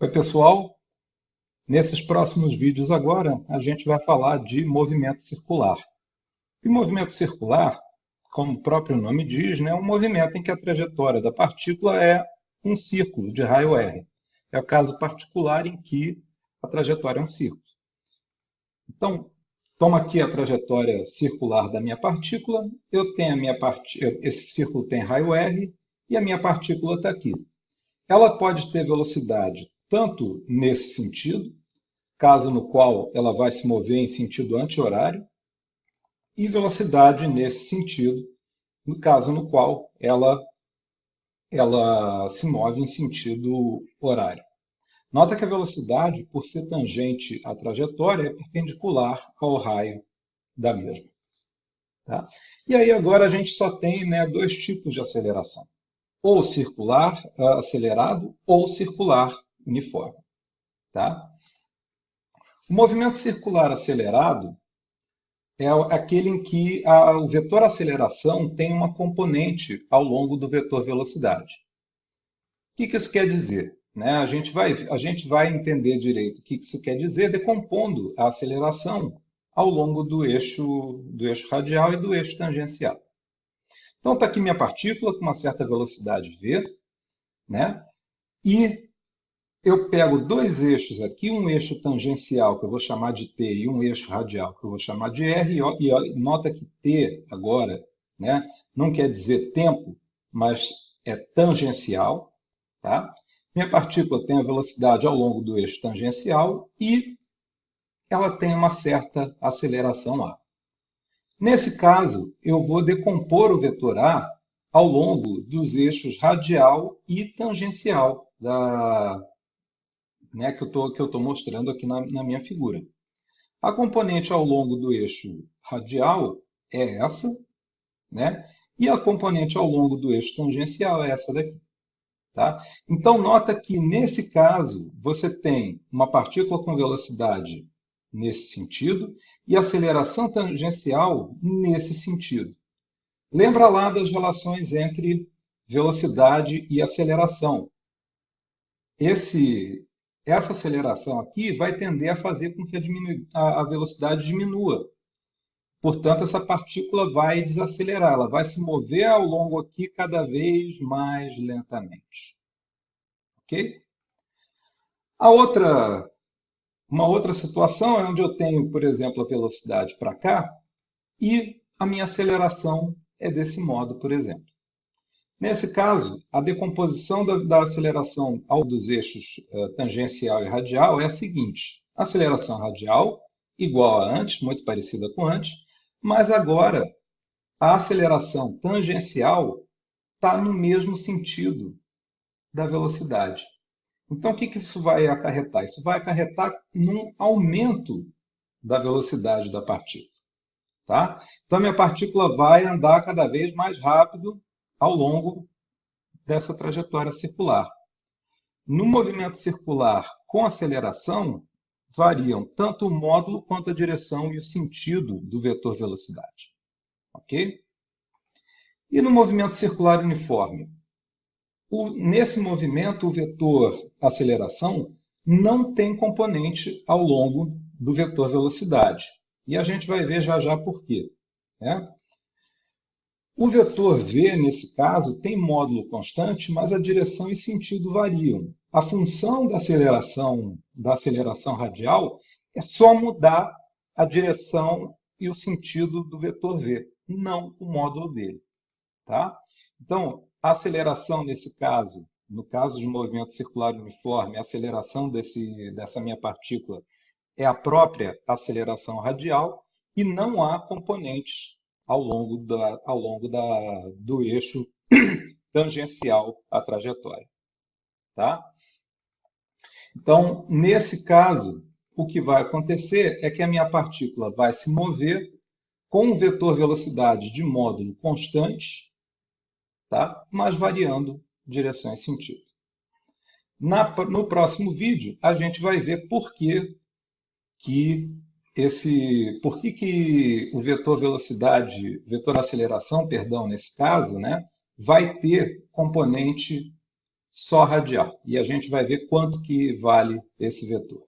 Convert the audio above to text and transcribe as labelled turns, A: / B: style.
A: Oi, pessoal. Nesses próximos vídeos agora, a gente vai falar de movimento circular. E movimento circular, como o próprio nome diz, né, é um movimento em que a trajetória da partícula é um círculo de raio R. É o caso particular em que a trajetória é um círculo. Então, toma aqui a trajetória circular da minha partícula, eu tenho a minha part... esse círculo tem raio R e a minha partícula está aqui. Ela pode ter velocidade tanto nesse sentido, caso no qual ela vai se mover em sentido anti-horário, e velocidade nesse sentido, no caso no qual ela, ela se move em sentido horário. Nota que a velocidade, por ser tangente à trajetória, é perpendicular ao raio da mesma. Tá? E aí agora a gente só tem né, dois tipos de aceleração. Ou circular acelerado ou circular uniforme. Tá? O movimento circular acelerado é aquele em que a, o vetor aceleração tem uma componente ao longo do vetor velocidade. O que, que isso quer dizer? Né? A, gente vai, a gente vai entender direito o que, que isso quer dizer decompondo a aceleração ao longo do eixo, do eixo radial e do eixo tangencial. Então está aqui minha partícula com uma certa velocidade v, né? e eu pego dois eixos aqui, um eixo tangencial, que eu vou chamar de T, e um eixo radial, que eu vou chamar de R, e nota que T agora né, não quer dizer tempo, mas é tangencial. Tá? Minha partícula tem a velocidade ao longo do eixo tangencial e ela tem uma certa aceleração A. Nesse caso, eu vou decompor o vetor A ao longo dos eixos radial e tangencial da, né, que eu estou mostrando aqui na, na minha figura. A componente ao longo do eixo radial é essa, né? e a componente ao longo do eixo tangencial é essa daqui. Tá? Então, nota que, nesse caso, você tem uma partícula com velocidade nesse sentido e aceleração tangencial nesse sentido. Lembra lá das relações entre velocidade e aceleração. Esse, essa aceleração aqui vai tender a fazer com que a, a velocidade diminua. Portanto, essa partícula vai desacelerar, ela vai se mover ao longo aqui cada vez mais lentamente. Ok? A outra, uma outra situação é onde eu tenho, por exemplo, a velocidade para cá e a minha aceleração é desse modo, por exemplo. Nesse caso, a decomposição da, da aceleração ao dos eixos uh, tangencial e radial é a seguinte. Aceleração radial igual a antes, muito parecida com antes, mas agora a aceleração tangencial está no mesmo sentido da velocidade. Então, o que, que isso vai acarretar? Isso vai acarretar num aumento da velocidade da partícula. Tá? Então, minha partícula vai andar cada vez mais rápido ao longo dessa trajetória circular. No movimento circular com aceleração, variam tanto o módulo quanto a direção e o sentido do vetor velocidade. Ok? E no movimento circular uniforme? O, nesse movimento, o vetor aceleração não tem componente ao longo do vetor velocidade. E a gente vai ver já já por quê. Né? O vetor v, nesse caso, tem módulo constante, mas a direção e sentido variam. A função da aceleração, da aceleração radial é só mudar a direção e o sentido do vetor v, não o módulo dele. Tá? Então, a aceleração nesse caso, no caso de movimento circular uniforme, a aceleração desse, dessa minha partícula é a própria aceleração radial e não há componentes ao longo, da, ao longo da, do eixo tangencial à trajetória. Tá? Então, nesse caso, o que vai acontecer é que a minha partícula vai se mover com um vetor velocidade de módulo constante, tá? mas variando direção e sentido. Na, no próximo vídeo, a gente vai ver por que, que esse, por que, que o vetor velocidade, vetor aceleração, perdão, nesse caso, né, vai ter componente só radial. E a gente vai ver quanto que vale esse vetor.